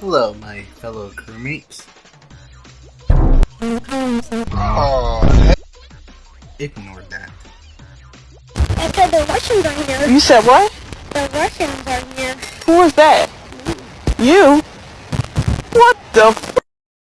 Hello, my fellow crewmates. Oh, Ignore that. I said the Russians are here. You said what? The Russians are here. Who was that? You? What the